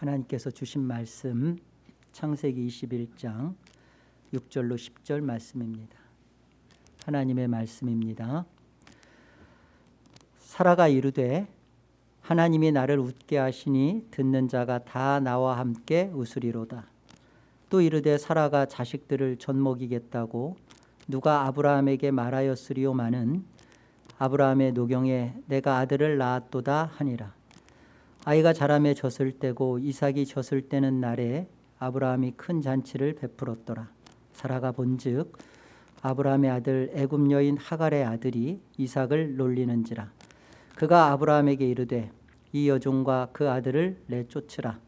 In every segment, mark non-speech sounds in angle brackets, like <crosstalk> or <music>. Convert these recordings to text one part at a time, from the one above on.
하나님께서 주신 말씀 창세기 21장 6절로 10절 말씀입니다. 하나님의 말씀입니다. 사라가 이르되 하나님이 나를 웃게 하시니 듣는 자가 다 나와 함께 웃으리로다. 또 이르되 사라가 자식들을 젖먹이겠다고 누가 아브라함에게 말하였으리오마는 아브라함의 노경에 내가 아들을 낳았도다 하니라. 아이가 자라매 젖을 때고 이삭이 젖을 때는 날에 아브라함이 큰 잔치를 베풀었더라. 사라가 본즉 아브라함의 아들 애굽 여인 하갈의 아들이 이삭을 놀리는지라. 그가 아브라함에게 이르되 이 여종과 그 아들을 내쫓으라.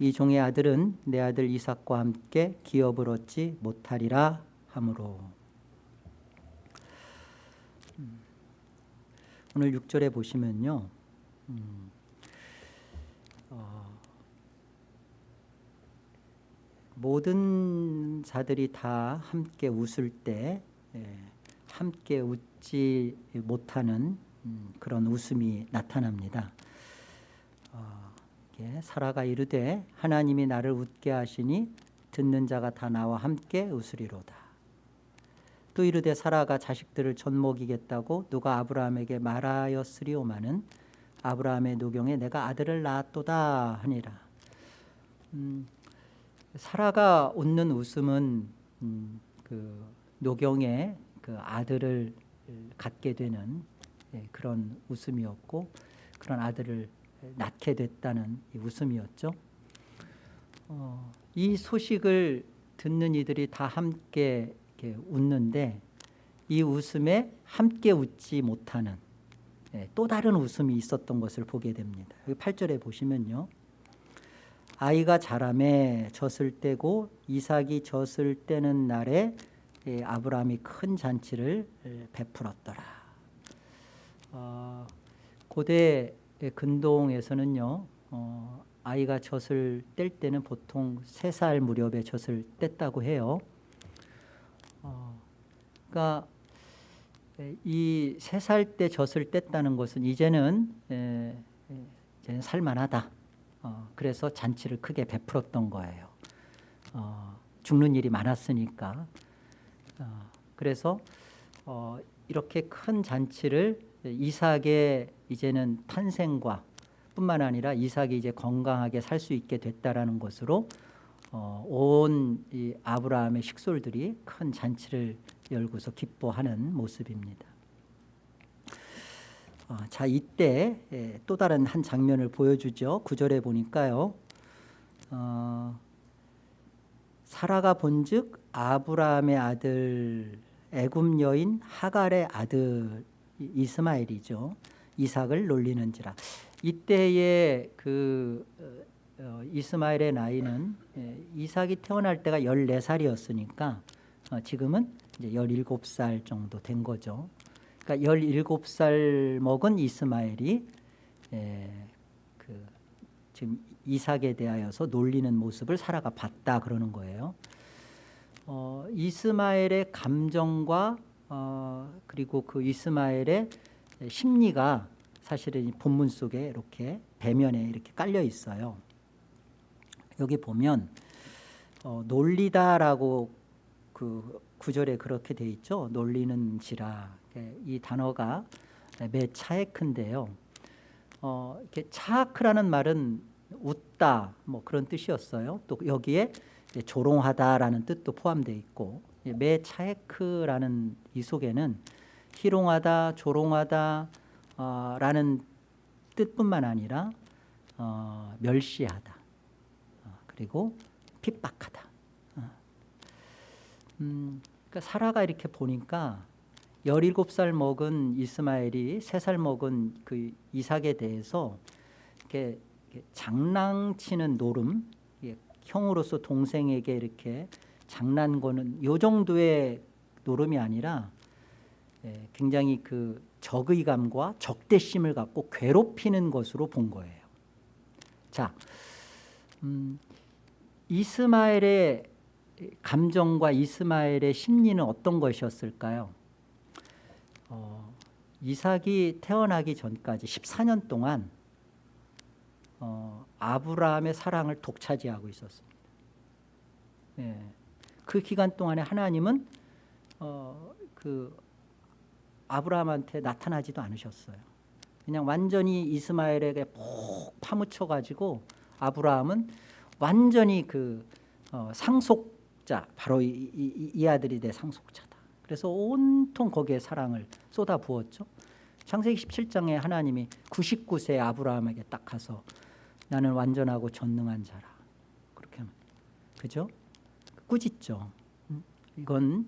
이 종의 아들은 내 아들 이삭과 함께 기업을 얻지 못하리라 하므로. 음. 오늘 6절에 보시면요. 음. 모든 자들이 다 함께 웃을 때 예, 함께 웃지 못하는 음, 그런 웃음이 나타납니다. 어, 사라가 이르되 하나님이 나를 웃게 하시니 듣는 자가 다 나와 함께 웃으리로다. 또 이르되 사라가 자식들을 젖먹이겠다고 누가 아브라함에게 말하였으리오마는 아브라함의 노경에 내가 아들을 낳았도다 하니라. 음, 사라가 웃는 웃음은 음, 그 노경의 그 아들을 갖게 되는 예, 그런 웃음이었고 그런 아들을 낳게 됐다는 웃음이었죠. 어, 이 소식을 듣는 이들이 다 함께 웃는데 이 웃음에 함께 웃지 못하는 예, 또 다른 웃음이 있었던 것을 보게 됩니다. 8절에 보시면요. 아이가 자라매 젖을 떼고 이삭이 젖을 떼는 날에 예, 아브라함이 큰 잔치를 예, 베풀었더라. 어, 고대 근동에서는요. 어, 아이가 젖을 뗄 때는 보통 세살 무렵에 젖을 뗐다고 해요. 어, 그러니까 이세 살때 젖을 뗐다는 것은 이제는 에, 이제는 살만하다. 어, 그래서 잔치를 크게 베풀었던 거예요. 어, 죽는 일이 많았으니까. 어, 그래서 어, 이렇게 큰 잔치를 이삭의 이제는 탄생과 뿐만 아니라 이삭이 이제 건강하게 살 수 있게 됐다라는 것으로 어, 온 아브라함의 식솔들이 큰 잔치를 열고서 기뻐하는 모습입니다. 어, 자 이때 예, 또 다른 한 장면을 보여주죠. 구절에 보니까요. 어, 사라가 본즉 아브라함의 아들 애굽 여인 하갈의 아들 이스마엘이죠. 이삭을 놀리는지라. 이때의 그 어, 이스마엘의 나이는 예, 이삭이 태어날 때가 14살이었으니까 어, 지금은 이제 17살 정도 된 거죠. 그러니까 17살 먹은 이스마엘이 예, 그 지금 이삭에 대하여서 놀리는 모습을 사라가 봤다 그러는 거예요. 어, 이스마엘의 감정과 어, 그리고 그 이스마엘의 심리가 사실은 본문 속에 이렇게 배면에 이렇게 깔려 있어요. 여기 보면 어, 놀리다라고 그 구절에 그렇게 돼 있죠. 놀리는지라 예, 이 단어가 매 차에크인데요. 어, 이렇게 차크라는 말은 웃다 뭐 그런 뜻이었어요. 또 여기에 조롱하다라는 뜻도 포함되어 있고 매 차에크라는 이 속에는 희롱하다, 조롱하다 어, 라는 뜻뿐만 아니라 어, 멸시하다 어, 그리고 핍박하다 어. 음, 그러니까 사라가 이렇게 보니까 17살 먹은 이스마엘이 3살 먹은 그 이삭에 대해서 이렇게, 장난치는 노름 형으로서 동생에게 이렇게 장난 거는 요 정도의 노름이 아니라 예, 굉장히 그 적의감과 적대심을 갖고 괴롭히는 것으로 본 거예요. 자, 음, 이스마엘의 감정과 이스마엘의 심리는 어떤 것이었을까요? 어, 이삭이 태어나기 전까지 14년 동안 어, 아브라함의 사랑을 독차지하고 있었습니다. 예. 그 기간 동안에 하나님은 어, 그 아브라함한테 나타나지도 않으셨어요. 그냥 완전히 이스마엘에게 푹 파묻혀 가지고 아브라함은 완전히 그 어, 상속자 바로 이, 이, 이 아들이 내 상속자다. 그래서 온통 거기에 사랑을 쏟아 부었죠. 창세기 17장에 하나님이 99세 아브라함에게 딱 가서 나는 완전하고 전능한 자라. 그렇게 하면 그죠? 꾸짖죠. 음? 이건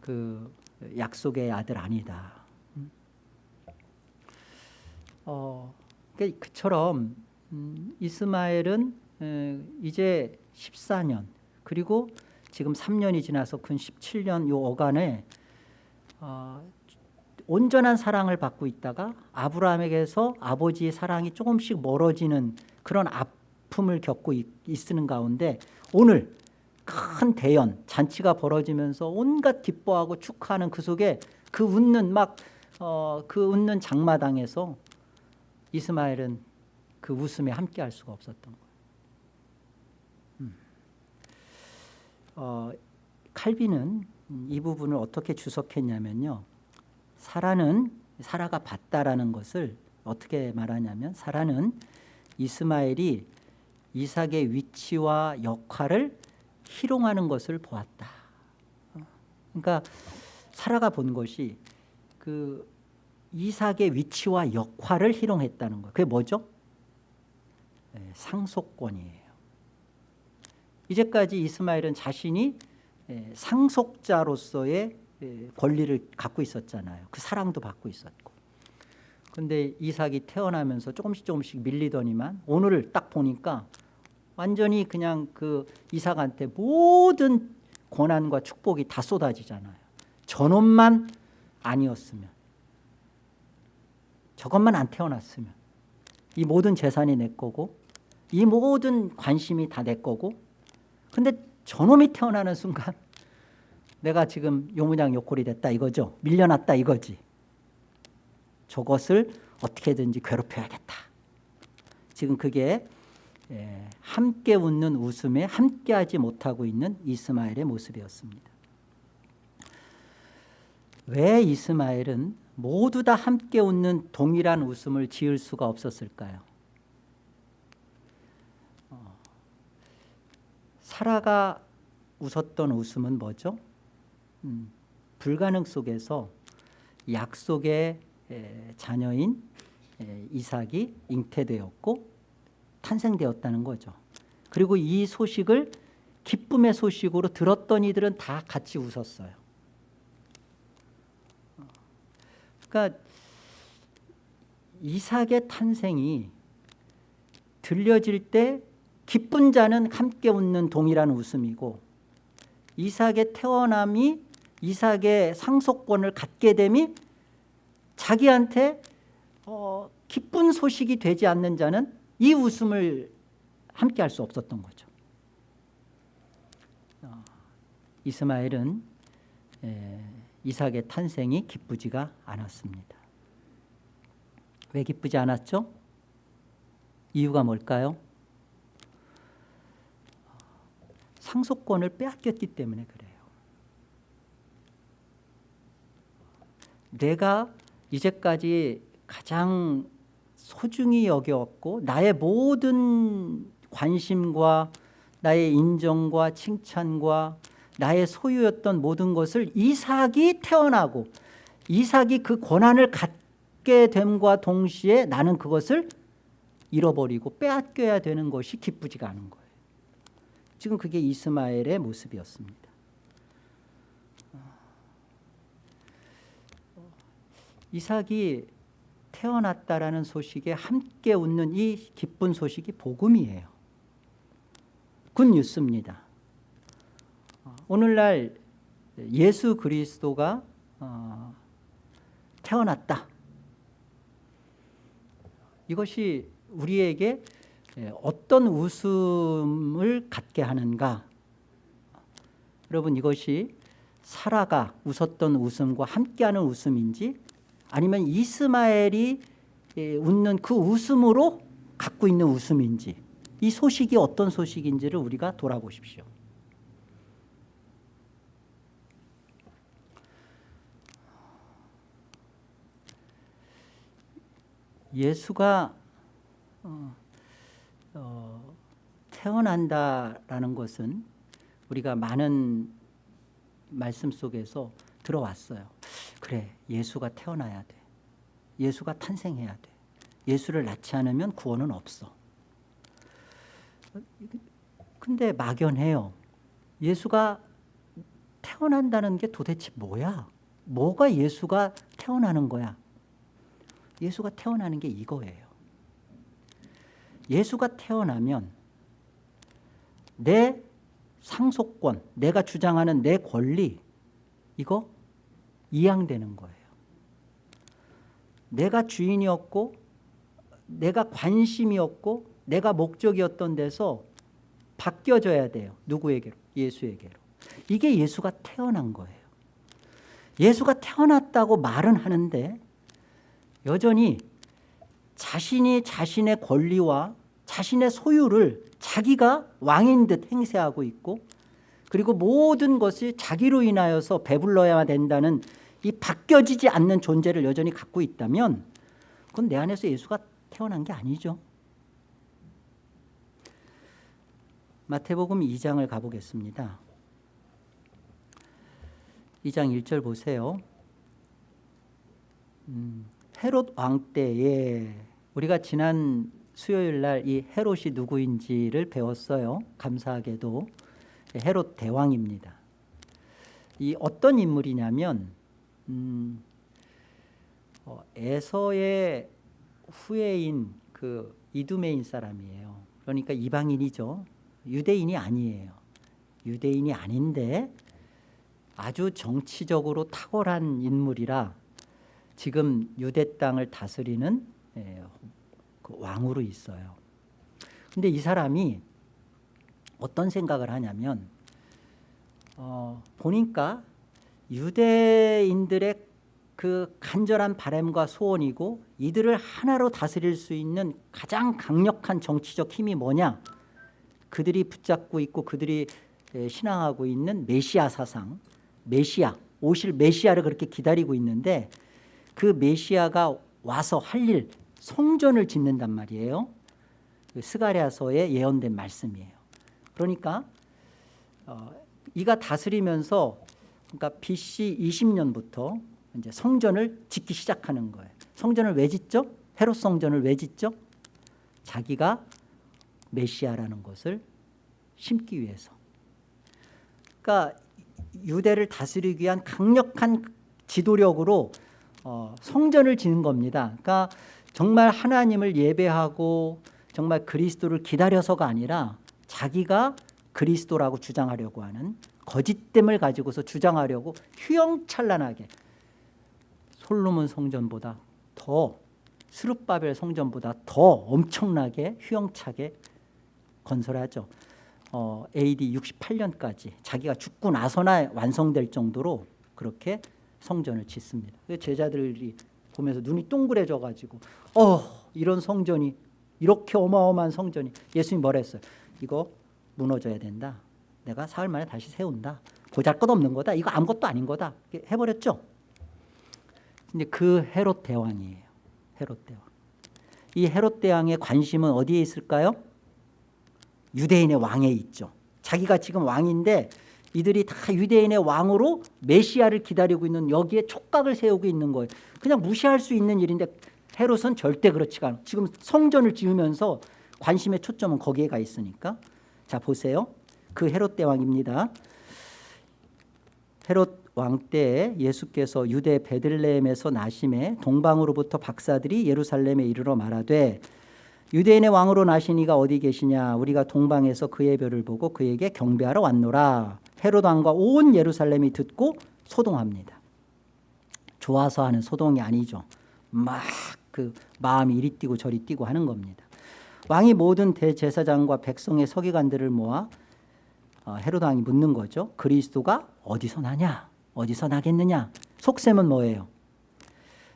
그 약속의 아들 아니다. 음? 어, 그처럼 음, 이스마엘은 에, 이제 14년 그리고 지금 3년이 지나서 근 17년 요 어간에 어, 온전한 사랑을 받고 있다가 아브라함에게서 아버지의 사랑이 조금씩 멀어지는 그런 아픔을 겪고 있, 있는 가운데 오늘 큰 대연 잔치가 벌어지면서 온갖 기뻐하고 축하하는 그 속에 그 웃는 막 어, 그 웃는 장마당에서 이스마엘은 그 웃음에 함께할 수가 없었던 거예요. 어, 칼빈은 이 부분을 어떻게 주석했냐면요. 사라는 사라가 봤다라는 것을 어떻게 말하냐면 사라는 이스마엘이 이삭의 위치와 역할을 희롱하는 것을 보았다. 그러니까 사라가 본 것이 그 이삭의 위치와 역할을 희롱했다는 거예요. 그게 뭐죠? 네, 상속권이에요. 이제까지 이스마엘은 자신이 예, 상속자로서의 예, 권리를 갖고 있었잖아요. 그 사랑도 받고 있었고. 근데 이삭이 태어나면서 조금씩 조금씩 밀리더니만 오늘을 딱 보니까 완전히 그냥 그 이삭한테 모든 고난과 축복이 다 쏟아지잖아요. 저놈만 아니었으면 저것만 안 태어났으면 이 모든 재산이 내 거고 이 모든 관심이 다 내 거고 근데 저놈이 태어나는 순간 내가 지금 요무냥 요꼴이 됐다 이거죠. 밀려났다 이거지. 저것을 어떻게든지 괴롭혀야겠다. 지금 그게 예, 함께 웃는 웃음에 함께하지 못하고 있는 이스마엘의 모습이었습니다. 왜 이스마엘은 모두 다 함께 웃는 동일한 웃음을 지을 수가 없었을까요? 어, 사라가 웃었던 웃음은 뭐죠? 음, 불가능 속에서 약속의 에, 자녀인 에, 이삭이 잉태되었고 탄생되었다는 거죠. 그리고 이 소식을 기쁨의 소식으로 들었던 이들은 다 같이 웃었어요. 그러니까 이삭의 탄생이 들려질 때 기쁜 자는 함께 웃는 동일한 웃음이고 이삭의 태어남이 이삭의 상속권을 갖게 됨이 자기한테 어, 기쁜 소식이 되지 않는 자는 이 웃음을 함께 할 수 없었던 거죠. 어, 이스마엘은 에, 이삭의 탄생이 기쁘지가 않았습니다. 왜 기쁘지 않았죠? 이유가 뭘까요? 상속권을 빼앗겼기 때문에 그래요. 내가 이제까지 가장 소중히 여겨왔고 나의 모든 관심과 나의 인정과 칭찬과 나의 소유였던 모든 것을 이삭이 태어나고 이삭이 그 권한을 갖게 됨과 동시에 나는 그것을 잃어버리고 빼앗겨야 되는 것이 기쁘지가 않은 거예요. 지금 그게 이스마엘의 모습이었습니다. 이삭이 태어났다라는 소식에 함께 웃는 이 기쁜 소식이 복음이에요. Good news입니다. 오늘날 예수 그리스도가 어, 태어났다. 이것이 우리에게 어떤 웃음을 갖게 하는가? 여러분 이것이 사라가 웃었던 웃음과 함께하는 웃음인지 아니면 이스마엘이 웃는 그 웃음으로 갖고 있는 웃음인지 이 소식이 어떤 소식인지를 우리가 돌아보십시오. 예수가 어, 어, 태어난다라는 것은 우리가 많은 말씀 속에서 들어왔어요. 그래, 예수가 태어나야 돼. 예수가 탄생해야 돼. 예수를 낳지 않으면 구원은 없어. 근데 막연해요. 예수가 태어난다는 게 도대체 뭐야? 뭐가 예수가 태어나는 거야? 예수가 태어나는 게 이거예요. 예수가 태어나면 내 상속권, 내가 주장하는 내 권리, 이거 이양되는 거예요. 내가 주인이었고, 내가 관심이었고, 내가 목적이었던 데서 바뀌어져야 돼요. 누구에게로? 예수에게로. 이게 예수가 태어난 거예요. 예수가 태어났다고 말은 하는데 여전히 자신이 자신의 권리와 자신의 소유를 자기가 왕인 듯 행세하고 있고 그리고 모든 것이 자기로 인하여서 배불러야 된다는 이 바뀌어지지 않는 존재를 여전히 갖고 있다면 그건 내 안에서 예수가 태어난 게 아니죠. 마태복음 2장을 가보겠습니다. 2장 1절 보세요. 음, 헤롯 왕 때에 우리가 지난 수요일 날 이 헤롯이 누구인지를 배웠어요. 감사하게도 헤롯 대왕입니다. 이 어떤 인물이냐면 음, 어, 에서의 후예인 그 이두메인 사람이에요. 그러니까 이방인이죠. 유대인이 아니에요. 유대인이 아닌데 아주 정치적으로 탁월한 인물이라 지금 유대 땅을 다스리는 예, 그 왕으로 있어요. 근데 이 사람이 어떤 생각을 하냐면 어, 보니까 유대인들의 그 간절한 바램과 소원이고 이들을 하나로 다스릴 수 있는 가장 강력한 정치적 힘이 뭐냐? 그들이 붙잡고 있고 그들이 신앙하고 있는 메시아 사상, 메시아, 오실 메시아를 그렇게 기다리고 있는데 그 메시아가 와서 할 일, 성전을 짓는단 말이에요. 그 스가랴서에 예언된 말씀이에요. 그러니까 어, 이가 다스리면서 그러니까 BC 20년부터 이제 성전을 짓기 시작하는 거예요. 성전을 왜 짓죠? 헤롯 성전을 왜 짓죠? 자기가 메시아라는 것을 심기 위해서. 그러니까 유대를 다스리기 위한 강력한 지도력으로 어, 성전을 짓는 겁니다. 그러니까 정말 하나님을 예배하고 정말 그리스도를 기다려서가 아니라 자기가 그리스도라고 주장하려고 하는 거짓됨을 가지고서 주장하려고 휘영찬란하게 솔로몬 성전보다 더 스룹바벨 성전보다 더 엄청나게 휘영차게 건설하죠. 어, AD 68년까지 자기가 죽고 나서나 완성될 정도로 그렇게 성전을 짓습니다. 제자들이 보면서 눈이 동그래져 가지고 어 이런 성전이 이렇게 어마어마한 성전이 예수님이 뭐라 했어요? 이거 무너져야 된다. 내가 사흘 만에 다시 세운다. 보잘것없는 거다. 이거 아무것도 아닌 거다. 해버렸죠. 근데 그 헤롯 대왕이에요. 헤롯 대왕. 이 헤롯 대왕의 관심은 어디에 있을까요? 유대인의 왕에 있죠. 자기가 지금 왕인데 이들이 다 유대인의 왕으로 메시아를 기다리고 있는 여기에 촉각을 세우고 있는 거예요. 그냥 무시할 수 있는 일인데 헤롯은 절대 그렇지가 않아. 지금 성전을 지으면서 관심의 초점은 거기에 가 있으니까. 자 보세요. 그 헤롯 대왕입니다. 헤롯 왕 때에 예수께서 유대 베들레헴에서 나심에 동방으로부터 박사들이 예루살렘에 이르러 말하되 유대인의 왕으로 나신 이가 어디 계시냐 우리가 동방에서 그의 별을 보고 그에게 경배하러 왔노라 헤롯 왕과 온 예루살렘이 듣고 소동합니다. 좋아서 하는 소동이 아니죠. 막 그 마음이 이리 뛰고 저리 뛰고 하는 겁니다. 왕이 모든 대제사장과 백성의 서기관들을 모아 어, 헤롯 왕이 묻는 거죠. 그리스도가 어디서 나냐? 어디서 나겠느냐? 속셈은 뭐예요?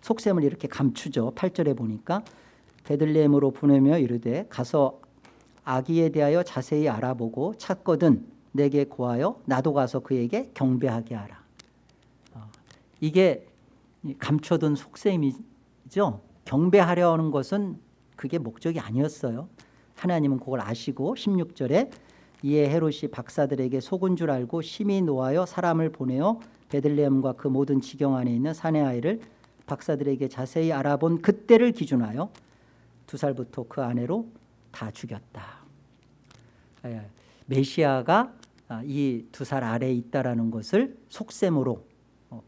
속셈을 이렇게 감추죠. 8절에 보니까 베들레헴으로 보내며 이르되 가서 아기에 대하여 자세히 알아보고 찾거든 내게 고하여 나도 가서 그에게 경배하게 하라. 어, 이게 감춰둔 속셈이죠. 경배하려 하는 것은 그게 목적이 아니었어요. 하나님은 그걸 아시고 16절에 이에 헤롯이 박사들에게 속은 줄 알고 심히 노하여 사람을 보내어 베들레헴과 그 모든 지경 안에 있는 사내 아이를 박사들에게 자세히 알아본 그때를 기준하여 두 살부터 그 아내로 다 죽였다. 예, 메시아가 아, 이 두 살 아래에 있다라는 것을 속셈으로 어,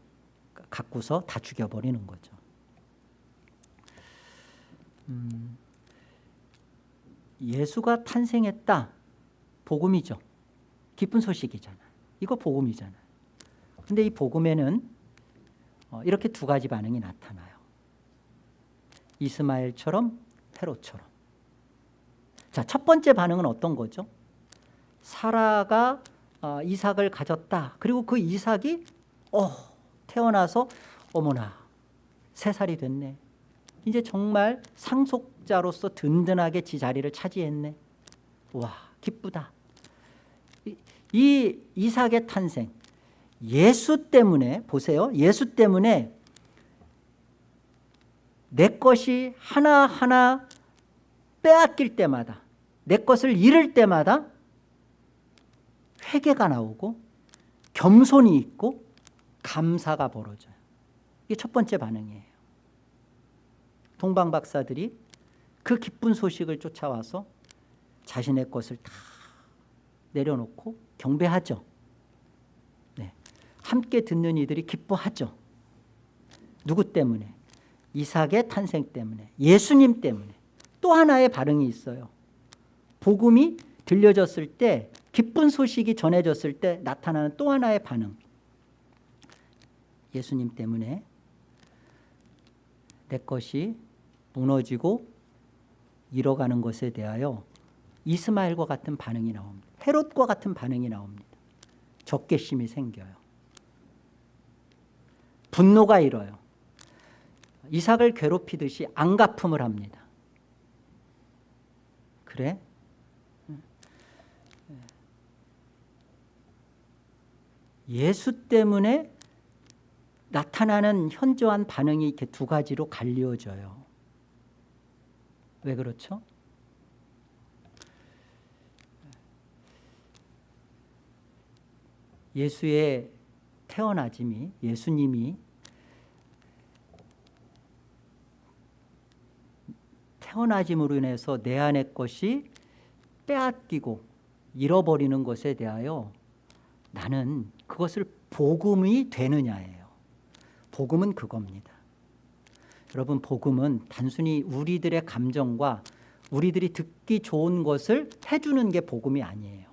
갖고서 다 죽여버리는 거죠. 음, 예수가 탄생했다. 복음이죠. 기쁜 소식이잖아. 이거 복음이잖아. 근데 이 복음에는 어, 이렇게 두 가지 반응이 나타나요. 이스마엘처럼 헤롯처럼. 자, 첫 번째 반응은 어떤 거죠? 사라가 어, 이삭을 가졌다. 그리고 그 이삭이 어, 태어나서 어머나 세 살이 됐네. 이제 정말 상속자로서 든든하게 지 자리를 차지했네. 와 기쁘다. 이, 이 이삭의 탄생 예수 때문에 보세요. 예수 때문에 내 것이 하나하나 빼앗길 때마다 내 것을 잃을 때마다 회개가 나오고 겸손이 있고 감사가 벌어져요. 이게 첫 번째 반응이에요. 동방 박사들이 그 기쁜 소식을 쫓아와서 자신의 것을 다 내려놓고 경배하죠. 네. 함께 듣는 이들이 기뻐하죠. 누구 때문에? 이삭의 탄생 때문에, 예수님 때문에. 또 하나의 반응이 있어요. 복음이 들려졌을 때, 기쁜 소식이 전해졌을 때 나타나는 또 하나의 반응. 예수님 때문에 내 것이 무너지고 잃어가는 것에 대하여 이스마엘과 같은 반응이 나옵니다. 헤롯과 같은 반응이 나옵니다. 적개심이 생겨요. 분노가 일어요. 이삭을 괴롭히듯이 안갚음을 합니다. 그래? 예수 때문에 나타나는 현저한 반응이 이렇게 두 가지로 갈리어져요. 왜 그렇죠? 예수의 태어나짐이 예수님이 태어나짐으로 인해서 내 안의 것이 빼앗기고 잃어버리는 것에 대하여 나는 그것을 복음이 되느냐예요. 복음은 그겁니다. 여러분 복음은 단순히 우리들의 감정과 우리들이 듣기 좋은 것을 해주는 게 복음이 아니에요.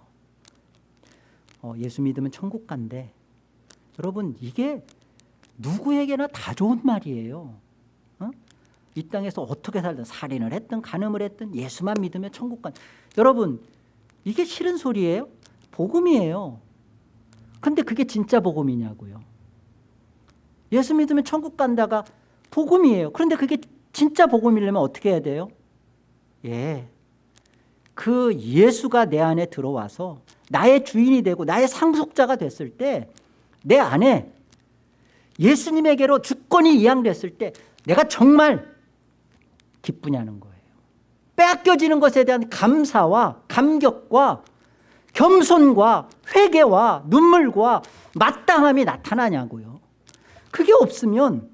어, 예수 믿으면 천국 간대. 여러분 이게 누구에게나 다 좋은 말이에요. 어? 이 땅에서 어떻게 살든 살인을 했든 간음을 했든 예수만 믿으면 천국 간. 여러분 이게 싫은 소리예요? 복음이에요. 근데 그게 진짜 복음이냐고요. 예수 믿으면 천국 간다가 복음이에요. 그런데 그게 진짜 복음이려면 어떻게 해야 돼요? 예. 그 예수가 내 안에 들어와서 나의 주인이 되고 나의 상속자가 됐을 때 내 안에 예수님에게로 주권이 이양됐을 때 내가 정말 기쁘냐는 거예요. 빼앗겨지는 것에 대한 감사와 감격과 겸손과 회개와 눈물과 마땅함이 나타나냐고요. 그게 없으면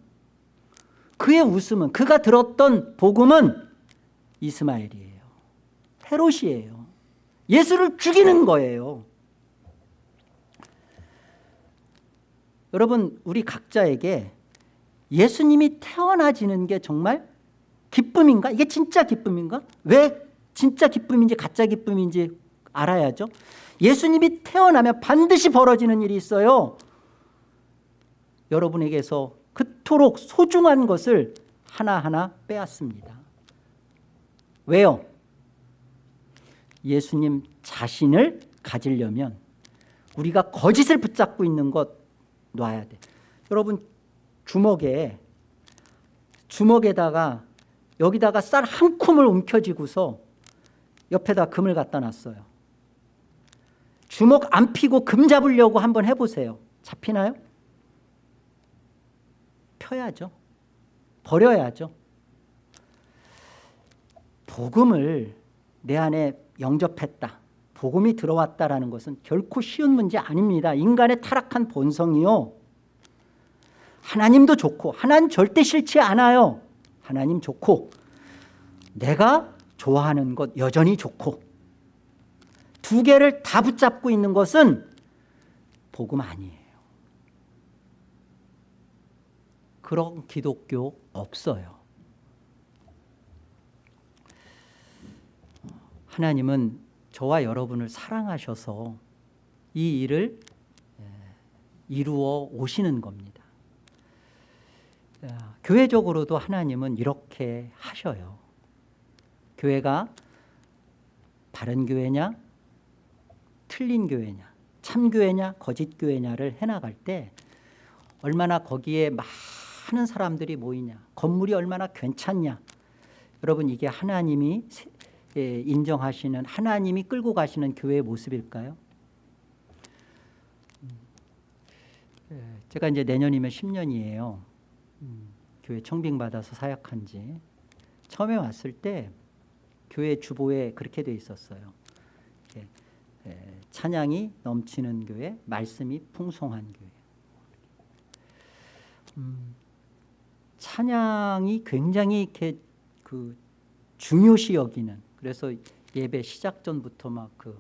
그의 웃음은 그가 들었던 복음은 이스마엘이에요. 헤롯이에요. 예수를 죽이는 거예요. 여러분 우리 각자에게 예수님이 태어나지는 게 정말 기쁨인가? 이게 진짜 기쁨인가? 왜 진짜 기쁨인지 가짜 기쁨인지 알아야죠. 예수님이 태어나면 반드시 벌어지는 일이 있어요. 여러분에게서 그토록 소중한 것을 하나하나 빼앗습니다. 왜요? 예수님 자신을 가지려면 우리가 거짓을 붙잡고 있는 것 놔야 돼. 여러분 주먹에 주먹에다가 여기다가 쌀 한 쿰을 움켜쥐고서 옆에다 금을 갖다 놨어요. 주먹 안 피고 금 잡으려고 한번 해보세요. 잡히나요? 펴야죠. 버려야죠. 복음을 내 안에 영접했다. 복음이 들어왔다라는 것은 결코 쉬운 문제 아닙니다. 인간의 타락한 본성이요. 하나님도 좋고 하나님 절대 싫지 않아요. 하나님 좋고 내가 좋아하는 것 여전히 좋고 두 개를 다 붙잡고 있는 것은 복음 아니에요. 그런 기독교 없어요. 하나님은 저와 여러분을 사랑하셔서 이 일을 이루어 오시는 겁니다. 교회적으로도 하나님은 이렇게 하셔요. 교회가 바른 교회냐 틀린 교회냐 참교회냐 거짓교회냐를 해나갈 때 얼마나 거기에 많은 사람들이 모이냐 건물이 얼마나 괜찮냐 여러분 이게 하나님이 예, 인정하시는 하나님이 끌고 가시는 교회의 모습일까요? 음, 예, 제가 이제 내년이면 10년이에요. 음, 교회 청빙받아서 사역한 지 처음에 왔을 때 교회 주보에 그렇게 돼 있었어요. 예, 찬양이 넘치는 교회, 말씀이 풍성한 교회. 음, 찬양이 굉장히 이렇게 그 중요시 여기는 그래서 예배 시작 전부터 막그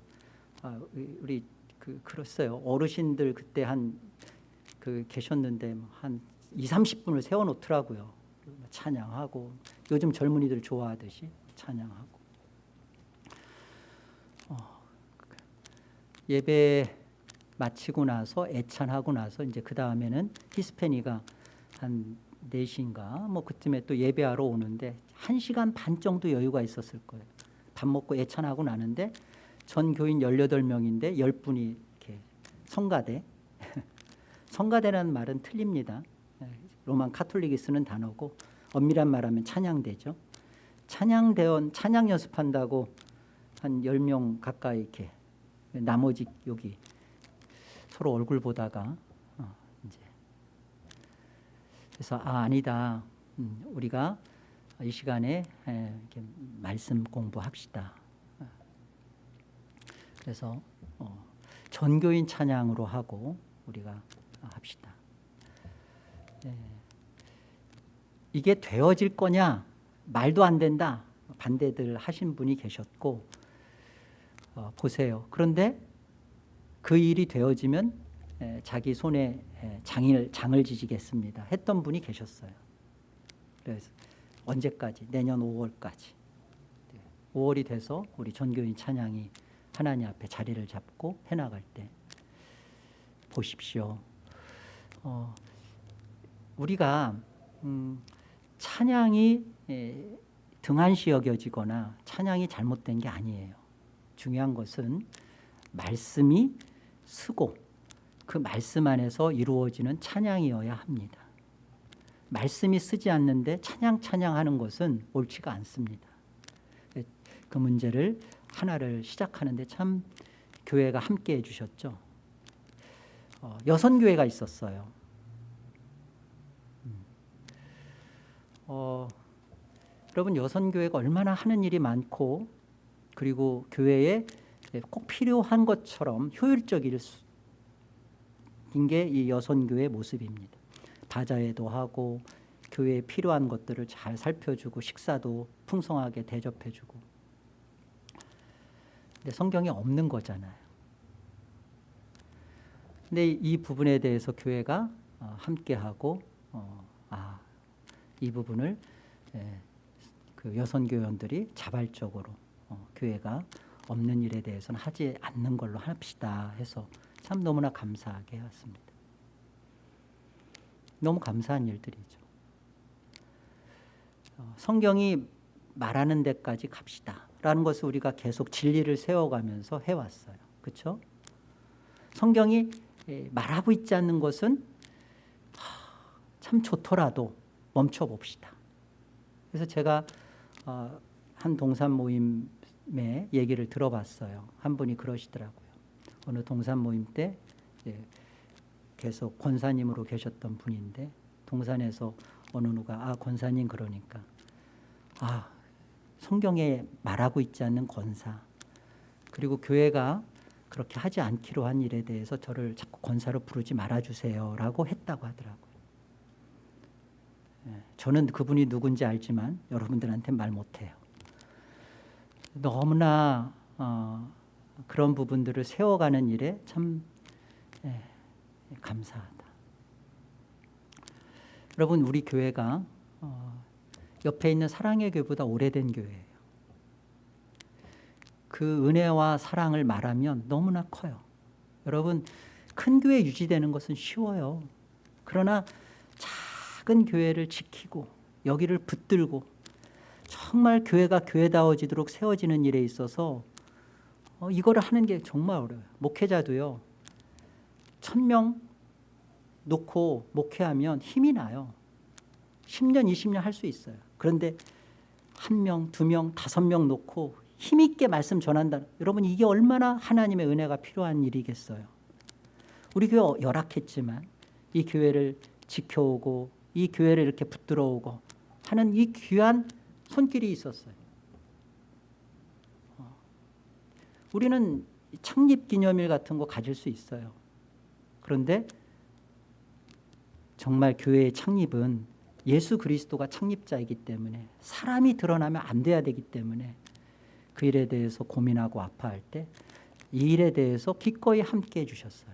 아, 우리 그 그랬어요 어르신들 그때 한 그 계셨는데 뭐한 2, 30분을 세워 놓더라고요. 찬양하고 요즘 젊은이들 좋아하듯이 찬양하고 예배 마치고 나서 애찬하고 나서 이제 그 다음에는 히스패니가 한 4시인가 뭐 그쯤에 또 예배하러 오는데 1시간 반 정도 여유가 있었을 거예요. 밥 먹고 애찬하고 나는데 전 교인 18명인데 10분이 이렇게 성가대 <laughs> 성가대라는 말은 틀립니다. 로만 카톨릭이 쓰는 단어고 엄밀한 말하면 찬양대죠. 찬양대원 찬양 연습한다고 한 10명 가까이 이렇게 나머지 여기 서로 얼굴 보다가 어, 이제 그래서 아 아니다. 음, 우리가 이 시간에 이렇게 말씀 공부합시다. 그래서 어, 전교인 찬양으로 하고 우리가 합시다. 네. 이게 되어질 거냐? 말도 안 된다. 반대들 하신 분이 계셨고 어, 보세요. 그런데 그 일이 되어지면 에, 자기 손에 에, 장을, 장을 지지겠습니다. 했던 분이 계셨어요. 그래서 언제까지? 내년 5월까지. 5월이 돼서 우리 전교인 찬양이 하나님 앞에 자리를 잡고 해나갈 때 보십시오. 어, 우리가 음, 찬양이 에, 등한시 여겨지거나 찬양이 잘못된 게 아니에요. 중요한 것은 말씀이 쓰고 그 말씀 안에서 이루어지는 찬양이어야 합니다. 말씀이 쓰지 않는데 찬양 찬양하는 것은 옳지가 않습니다. 그 문제를 하나를 시작하는데 참 교회가 함께 해 주셨죠. 어, 여선교회가 있었어요. 음. 어, 여러분 여선교회가 얼마나 하는 일이 많고 그리고 교회에 꼭 필요한 것처럼 효율적인 게 이 여선교회 모습입니다. 바자회도 하고 교회에 필요한 것들을 잘 살펴주고 식사도 풍성하게 대접해주고 근데 성경에 없는 거잖아요. 근데 이 부분에 대해서 교회가 어, 함께하고 어, 아, 이 부분을 예, 그 여성 교원들이 자발적으로 어, 교회가 없는 일에 대해서는 하지 않는 걸로 합시다 해서 참 너무나 감사하게 했습니다. 너무 감사한 일들이죠. 어, 성경이 말하는 데까지 갑시다. 라는 것을 우리가 계속 진리를 세워가면서 해왔어요. 그렇죠? 성경이 말하고 있지 않는 것은 참 좋더라도 멈춰 봅시다. 그래서 제가 어, 한 동산 모임 의 얘기를 들어봤어요. 한 분이 그러시더라고요. 어느 동산 모임 때 계속 권사님으로 계셨던 분인데 동산에서 어느 누가 아 권사님 그러니까 아 성경에 말하고 있지 않는 권사 그리고 교회가 그렇게 하지 않기로 한 일에 대해서 저를 자꾸 권사로 부르지 말아주세요 라고 했다고 하더라고요. 예, 저는 그분이 누군지 알지만 여러분들한테 말 못해요. 너무나 어, 그런 부분들을 세워가는 일에 참 예, 감사하다. 여러분 우리 교회가 어, 옆에 있는 사랑의 교회보다 오래된 교회예요. 그 은혜와 사랑을 말하면 너무나 커요. 여러분 큰 교회 유지되는 것은 쉬워요. 그러나 작은 교회를 지키고 여기를 붙들고 정말 교회가 교회다워지도록 세워지는 일에 있어서 어, 이거를 하는 게 정말 어려워요. 목회자도요. 천 명 놓고 목회하면 힘이 나요. 10년, 20년 할 수 있어요. 그런데 한 명, 두 명, 다섯 명 놓고 힘있게 말씀 전한다. 여러분 이게 얼마나 하나님의 은혜가 필요한 일이겠어요. 우리 교회 열악했지만 이 교회를 지켜오고 이 교회를 이렇게 붙들어오고 하는 이 귀한 손길이 있었어요. 어. 우리는 창립 기념일 같은 거 가질 수 있어요. 그런데 정말 교회의 창립은 예수 그리스도가 창립자이기 때문에 사람이 드러나면 안 돼야 되기 때문에 그 일에 대해서 고민하고 아파할 때 이 일에 대해서 기꺼이 함께 해 주셨어요.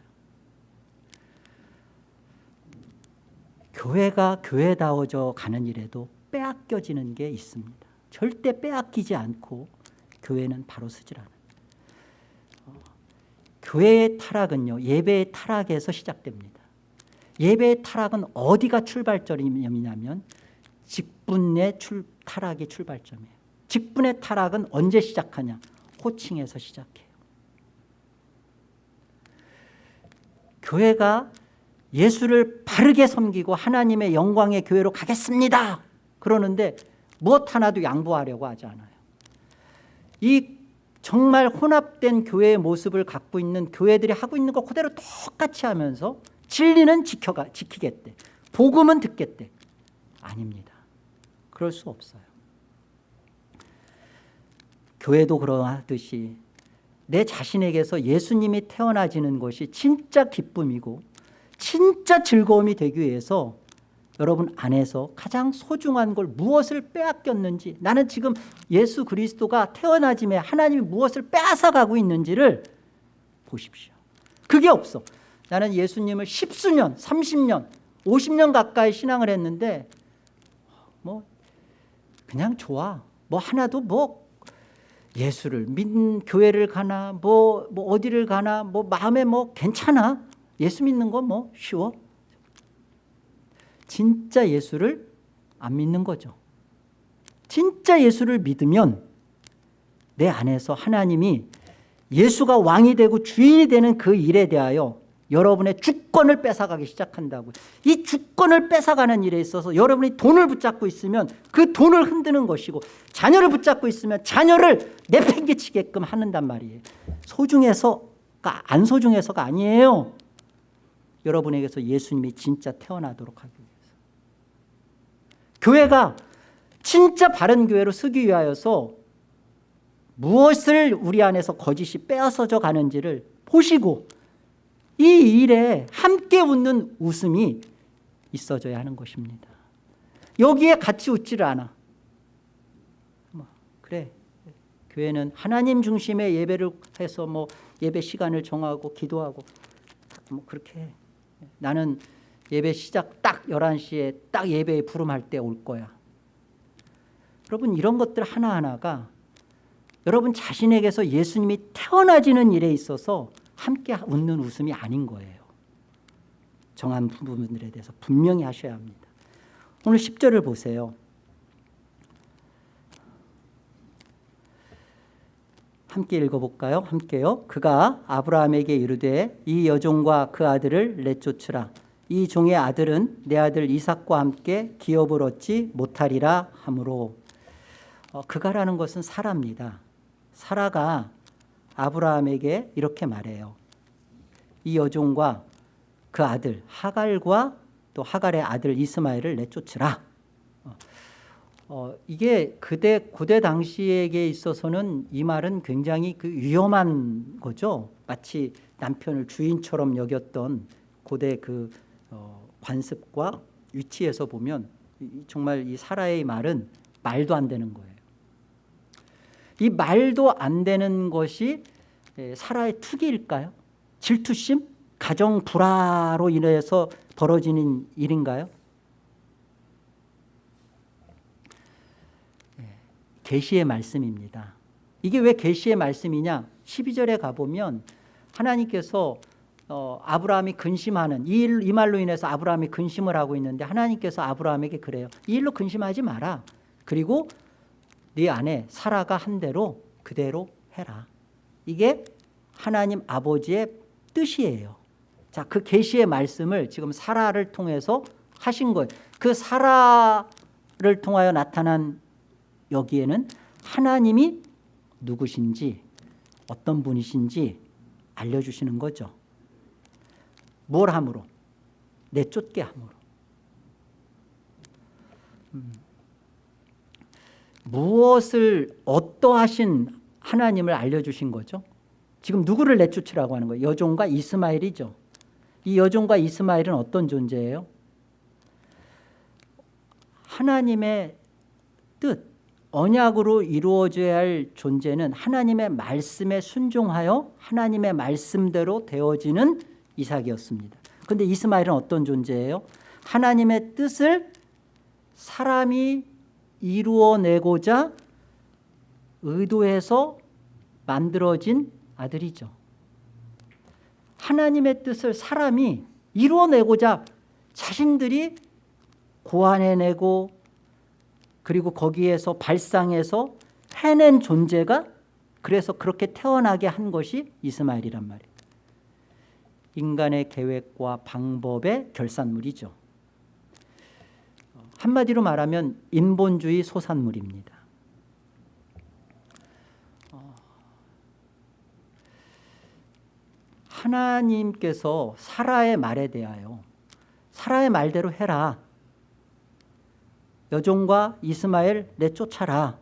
교회가 교회다워져 가는 일에도 빼앗겨지는 게 있습니다. 절대 빼앗기지 않고 교회는 바로 서질 않아요. 어, 교회의 타락은요 예배의 타락에서 시작됩니다. 예배의 타락은 어디가 출발점이냐면 직분의 출, 타락이 출발점이에요. 직분의 타락은 언제 시작하냐? 호칭에서 시작해요. 교회가 예수를 바르게 섬기고 하나님의 영광의 교회로 가겠습니다. 그러는데 무엇 하나도 양보하려고 하지 않아요. 이 정말 혼합된 교회의 모습을 갖고 있는 교회들이 하고 있는 거 그대로 똑같이 하면서 진리는 지켜가, 지키겠대. 복음은 듣겠대. 아닙니다. 그럴 수 없어요. 교회도 그러하듯이 내 자신에게서 예수님이 태어나지는 것이 진짜 기쁨이고 진짜 즐거움이 되기 위해서 여러분 안에서 가장 소중한 걸 무엇을 빼앗겼는지 나는 지금 예수 그리스도가 태어나짐에 하나님이 무엇을 빼앗아가고 있는지를 보십시오. 그게 없어. 나는 예수님을 10수년, 30년, 50년 가까이 신앙을 했는데 뭐 그냥 좋아. 뭐 하나도 뭐 예수를 믿는 교회를 가나 뭐, 뭐 어디를 가나 뭐 마음에 뭐 괜찮아. 예수 믿는 거 뭐 쉬워. 진짜 예수를 안 믿는 거죠. 진짜 예수를 믿으면 내 안에서 하나님이 예수가 왕이 되고 주인이 되는 그 일에 대하여 여러분의 주권을 뺏어가기 시작한다고. 이 주권을 뺏어가는 일에 있어서 여러분이 돈을 붙잡고 있으면 그 돈을 흔드는 것이고 자녀를 붙잡고 있으면 자녀를 내팽개치게끔 하는단 말이에요. 소중해서가 안 소중해서가 아니에요. 여러분에게서 예수님이 진짜 태어나도록 하기 위해서 교회가 진짜 바른 교회로 쓰기 위하여서 무엇을 우리 안에서 거짓이 빼앗아져 가는지를 보시고 이 일에 함께 웃는 웃음이 있어져야 하는 것입니다. 여기에 같이 웃지를 않아. 뭐, 그래. 교회는 하나님 중심의 예배를 해서 뭐 예배 시간을 정하고 기도하고 뭐 그렇게 해. 나는 예배 시작 딱 11시에 딱 예배에 부름할 때 올 거야. 여러분 이런 것들 하나하나가 여러분 자신에게서 예수님이 태어나지는 일에 있어서 함께 웃는 웃음이 아닌 거예요. 정한 부분들에 대해서 분명히 하셔야 합니다. 오늘 10절을 보세요. 함께 읽어볼까요? 함께요. 그가 아브라함에게 이르되 이 여종과 그 아들을 내쫓으라. 이 종의 아들은 내 아들 이삭과 함께 기업을 얻지 못하리라 하므로 어, 그가라는 것은 사라입니다. 사라가 아브라함에게 이렇게 말해요. 이 여종과 그 아들 하갈과 또 하갈의 아들 이스마엘을 내쫓으라. 어, 어, 이게 그대 고대 당시에게 있어서는 이 말은 굉장히 그 위험한 거죠. 마치 남편을 주인처럼 여겼던 고대 그 어, 관습과 위치에서 보면 이- 정말 이 사라의 말은 말도 안 되는 거예요. 이 말도 안 되는 것이 에, 사라의 투기일까요? 질투심? 가정 불화로 인해서 벌어지는 일인가요? 예, 계시의 말씀입니다. 이게 왜 계시의 말씀이냐? 12절에 가보면 하나님께서 어, 아브라함이 근심하는 이, 일, 이 말로 인해서 아브라함이 근심을 하고 있는데 하나님께서 아브라함에게 그래요. 이 일로 근심하지 마라. 그리고 네 안에 사라가 한 대로 그대로 해라. 이게 하나님 아버지의 뜻이에요. 자, 그 계시의 말씀을 지금 사라를 통해서 하신 거예요. 그 사라를 통하여 나타난 여기에는 하나님이 누구신지 어떤 분이신지 알려주시는 거죠. 뭘 함으로? 내쫓게 함으로. 음. 무엇을 어떠하신 하나님을 알려주신 거죠? 지금 누구를 내쫓으라고 하는 거예요? 여종과 이스마엘이죠. 이 여종과 이스마엘은 어떤 존재예요? 하나님의 뜻, 언약으로 이루어져야 할 존재는 하나님의 말씀에 순종하여 하나님의 말씀대로 되어지는 이삭이었습니다. 그런데 이스마엘은 어떤 존재예요? 하나님의 뜻을 사람이 이루어내고자 의도해서 만들어진 아들이죠. 하나님의 뜻을 사람이 이루어내고자 자신들이 고안해내고 그리고 거기에서 발상해서 해낸 존재가 그래서 그렇게 태어나게 한 것이 이스마엘이란 말이에요. 인간의 계획과 방법의 결산물이죠. 한마디로 말하면 인본주의 소산물입니다. 어, 하나님께서 사라의 말에 대하여 사라의 말대로 해라. 여종과 이스마엘 내쫓아라.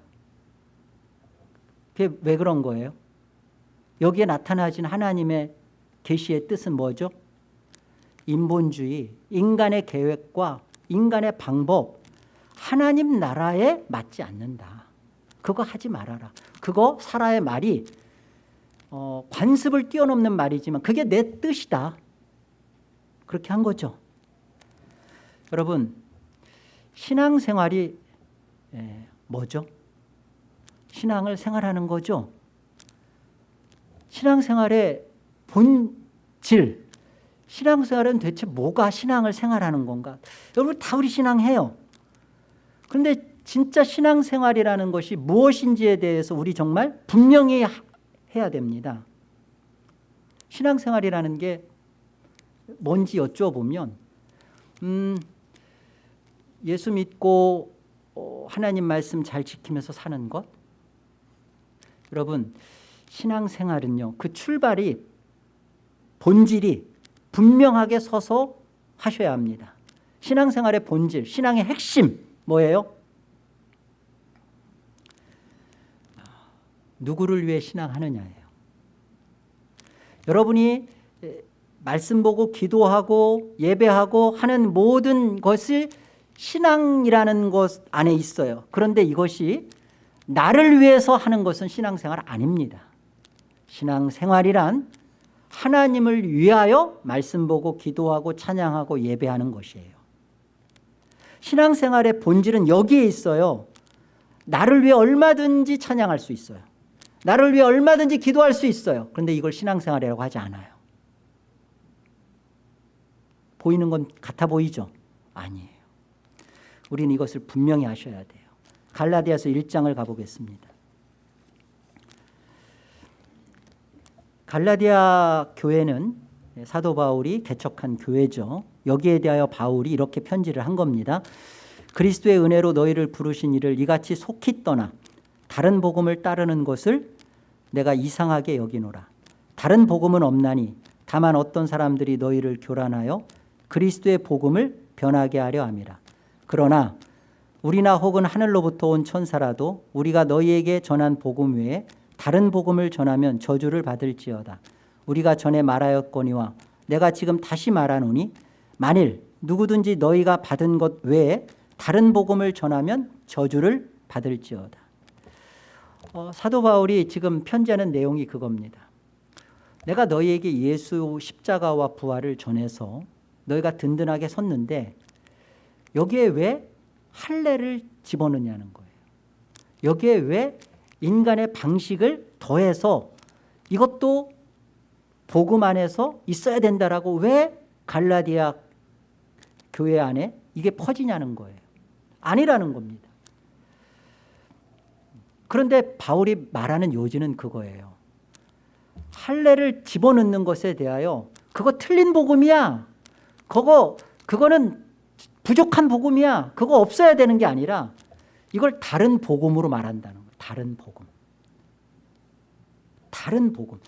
그게 왜 그런 거예요? 여기에 나타나진 하나님의 계시의 뜻은 뭐죠? 인본주의, 인간의 계획과 인간의 방법, 하나님 나라에 맞지 않는다. 그거 하지 말아라. 그거 사라의 말이 어, 관습을 뛰어넘는 말이지만 그게 내 뜻이다. 그렇게 한 거죠. 여러분 신앙생활이 예, 뭐죠? 신앙을 생활하는 거죠. 신앙생활의 본질, 신앙생활은 대체 뭐가 신앙을 생활하는 건가? 여러분 다 우리 신앙해요. 그런데 진짜 신앙생활이라는 것이 무엇인지에 대해서 우리 정말 분명히 해야 됩니다. 신앙생활이라는 게 뭔지 여쭤보면 음, 예수 믿고 어, 하나님 말씀 잘 지키면서 사는 것 여러분 신앙생활은요 그 출발이 본질이 분명하게 서서 하셔야 합니다 신앙생활의 본질 신앙의 핵심 뭐예요? 누구를 위해 신앙하느냐예요 여러분이 말씀 보고 기도하고 예배하고 하는 모든 것을 신앙이라는 것 안에 있어요. 그런데 이것이 나를 위해서 하는 것은 신앙생활 아닙니다. 신앙생활이란 하나님을 위하여 말씀 보고 기도하고 찬양하고 예배하는 것이에요. 신앙생활의 본질은 여기에 있어요. 나를 위해 얼마든지 찬양할 수 있어요. 나를 위해 얼마든지 기도할 수 있어요. 그런데 이걸 신앙생활이라고 하지 않아요. 보이는 건 같아 보이죠? 아니에요. 우리는 이것을 분명히 하셔야 돼요. 갈라디아서 1장을 가보겠습니다. 갈라디아 교회는 사도 바울이 개척한 교회죠. 여기에 대하여 바울이 이렇게 편지를 한 겁니다. 그리스도의 은혜로 너희를 부르신 이를 이같이 속히 떠나 다른 복음을 따르는 것을 내가 이상하게 여기노라. 다른 복음은 없나니 다만 어떤 사람들이 너희를 교란하여 그리스도의 복음을 변하게 하려 함이라. 그러나 우리나 혹은 하늘로부터 온 천사라도 우리가 너희에게 전한 복음 외에 다른 복음을 전하면 저주를 받을지어다. 우리가 전에 말하였거니와 내가 지금 다시 말하노니 만일 누구든지 너희가 받은 것 외에 다른 복음을 전하면 저주를 받을지어다. 어, 사도 바울이 지금 편지하는 내용이 그겁니다. 내가 너희에게 예수 십자가와 부활을 전해서 너희가 든든하게 섰는데 여기에 왜 할례를 집어넣냐는 거예요. 여기에 왜 인간의 방식을 더해서 이것도 복음 안에서 있어야 된다라고 왜 갈라디아 교회 안에 이게 퍼지냐는 거예요. 아니라는 겁니다. 그런데 바울이 말하는 요지는 그거예요. 할례를 집어넣는 것에 대하여 그거 틀린 복음이야. 그거 그거는 부족한 복음이야. 그거 없어야 되는 게 아니라 이걸 다른 복음으로 말한다는. 다른 복음. 다른 복음.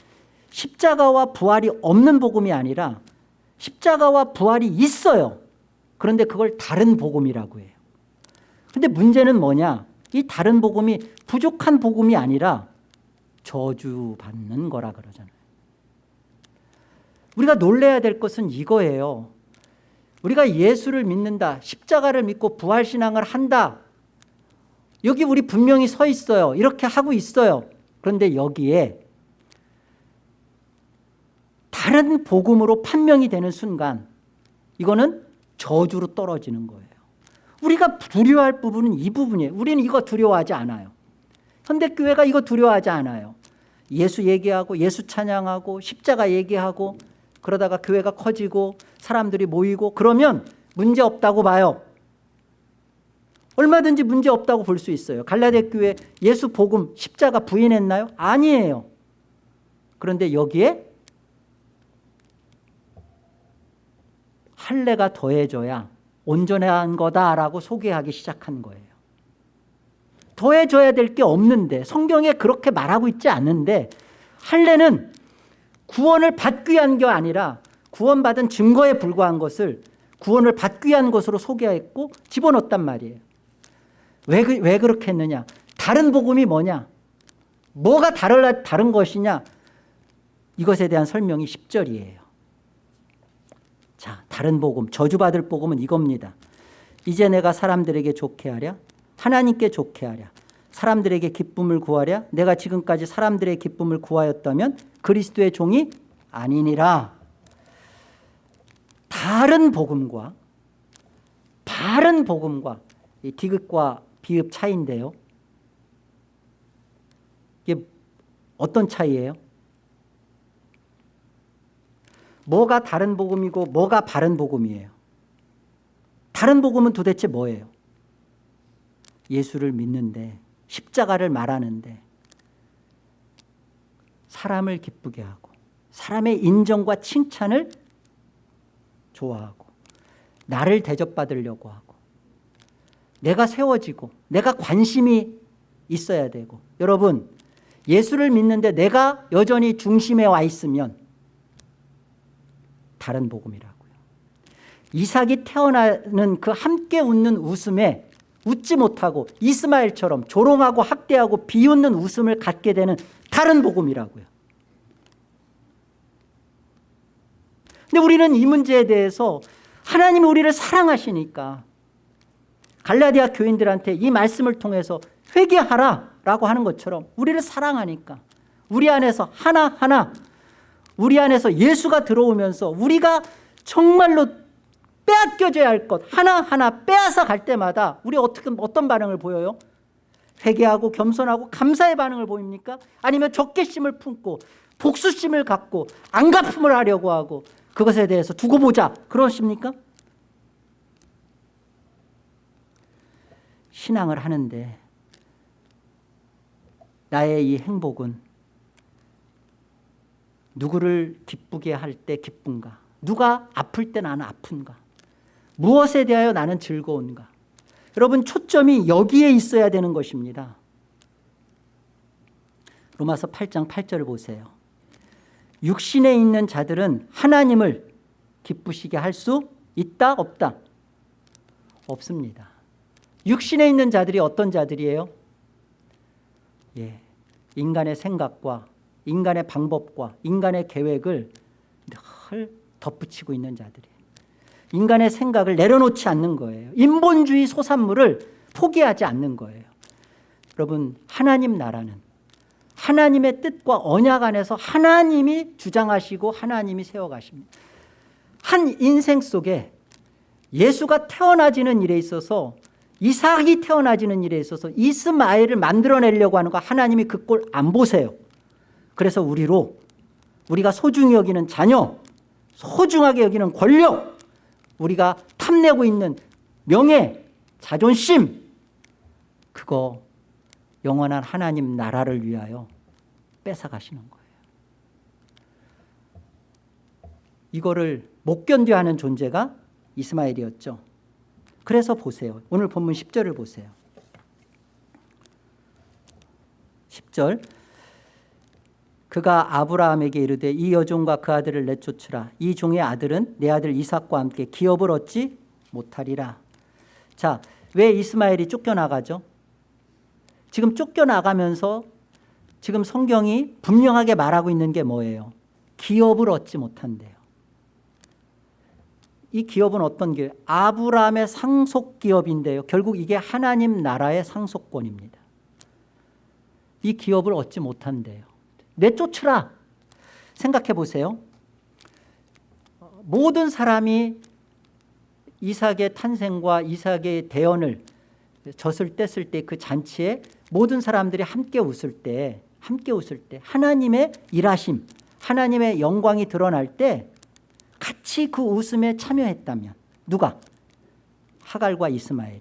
십자가와 부활이 없는 복음이 아니라 십자가와 부활이 있어요. 그런데 그걸 다른 복음이라고 해요. 근데 문제는 뭐냐? 이 다른 복음이 부족한 복음이 아니라 저주받는 거라 그러잖아요. 우리가 놀래야 될 것은 이거예요. 우리가 예수를 믿는다. 십자가를 믿고 부활신앙을 한다. 여기 우리 분명히 서 있어요. 이렇게 하고 있어요. 그런데 여기에 다른 복음으로 판명이 되는 순간 이거는 저주로 떨어지는 거예요. 우리가 두려워할 부분은 이 부분이에요. 우리는 이거 두려워하지 않아요. 현대교회가 이거 두려워하지 않아요. 예수 얘기하고 예수 찬양하고 십자가 얘기하고 그러다가 교회가 커지고 사람들이 모이고 그러면 문제 없다고 봐요. 얼마든지 문제 없다고 볼 수 있어요. 갈라데 교회 예수 복음 십자가 부인했나요? 아니에요. 그런데 여기에 할례가 더해져야 온전한 거다라고 소개하기 시작한 거예요. 더해져야 될 게 없는데 성경에 그렇게 말하고 있지 않는데 할례는 구원을 받기 위한 게 아니라 구원받은 증거에 불과한 것을 구원을 받기 위한 것으로 소개했고 집어넣었단 말이에요. 왜, 그, 왜 그렇게 했느냐? 다른 복음이 뭐냐? 뭐가 다른, 다른 것이냐? 이것에 대한 설명이 10절이에요. 자, 다른 복음, 저주받을 복음은 이겁니다. 이제 내가 사람들에게 좋게 하랴, 하나님께 좋게 하랴, 사람들에게 기쁨을 구하랴, 내가 지금까지 사람들의 기쁨을 구하였다면 그리스도의 종이 아니니라. 다른 복음과 바른 복음과 이 디귿과 비읍 차이인데요. 이게 어떤 차이예요? 뭐가 다른 복음이고 뭐가 바른 복음이에요? 다른 복음은 도대체 뭐예요? 예수를 믿는데 십자가를 말하는데 사람을 기쁘게 하고 사람의 인정과 칭찬을 좋아하고 나를 대접받으려고 하고 내가 세워지고 내가 관심이 있어야 되고 여러분 예수를 믿는데 내가 여전히 중심에 와 있으면 다른 복음이라고요. 이삭이 태어나는 그 함께 웃는 웃음에 웃지 못하고 이스마엘처럼 조롱하고 학대하고 비웃는 웃음을 갖게 되는 다른 복음이라고요. 근데 우리는 이 문제에 대해서 하나님이 우리를 사랑하시니까 갈라디아 교인들한테 이 말씀을 통해서 회개하라 라고 하는 것처럼 우리를 사랑하니까 우리 안에서 하나하나 우리 안에서 예수가 들어오면서 우리가 정말로 빼앗겨져야 할 것 하나하나 빼앗아 갈 때마다 우리 어떻게 어떤 반응을 보여요? 회개하고 겸손하고 감사의 반응을 보입니까? 아니면 적개심을 품고 복수심을 갖고 안갚음을 하려고 하고 그것에 대해서 두고 보자 그러십니까? 신앙을 하는데 나의 이 행복은 누구를 기쁘게 할 때 기쁜가 누가 아플 때 나는 아픈가 무엇에 대하여 나는 즐거운가 여러분 초점이 여기에 있어야 되는 것입니다 로마서 8장 8절 보세요. 육신에 있는 자들은 하나님을 기쁘시게 할 수 있다 없다? 없습니다. 육신에 있는 자들이 어떤 자들이에요? 예, 인간의 생각과 인간의 방법과 인간의 계획을 늘 덧붙이고 있는 자들이에요. 인간의 생각을 내려놓지 않는 거예요. 인본주의 소산물을 포기하지 않는 거예요. 여러분 하나님 나라는 하나님의 뜻과 언약 안에서 하나님이 주장하시고 하나님이 세워가십니다. 한 인생 속에 예수가 태어나지는 일에 있어서 이삭이 태어나지는 일에 있어서 이스마엘을 만들어내려고 하는 거 하나님이 그 꼴 안 보세요. 그래서 우리로 우리가 소중히 여기는 자녀, 소중하게 여기는 권력, 우리가 탐내고 있는 명예, 자존심 그거 영원한 하나님 나라를 위하여 뺏어가시는 거예요. 이거를 못 견뎌하는 존재가 이스마엘이었죠. 그래서 보세요. 오늘 본문 10절을 보세요. 10절. 그가 아브라함에게 이르되 이 여종과 그 아들을 내쫓으라. 이 종의 아들은 내 아들 이삭과 함께 기업을 얻지 못하리라. 자 왜 이스마엘이 쫓겨나가죠? 지금 쫓겨나가면서 지금 성경이 분명하게 말하고 있는 게 뭐예요? 기업을 얻지 못한대요 이 기업은 어떤 게? 아브라함의 상속 기업인데요. 결국 이게 하나님 나라의 상속권입니다. 이 기업을 얻지 못한대요. 내쫓으라 생각해 보세요. 모든 사람이 이삭의 탄생과 이삭의 대언을 젖을 뗐을 때 그 잔치에 모든 사람들이 함께 웃을 때 함께 웃을 때 하나님의 일하심 하나님의 영광이 드러날 때 같이 그 웃음에 참여했다면 누가? 하갈과 이스마엘이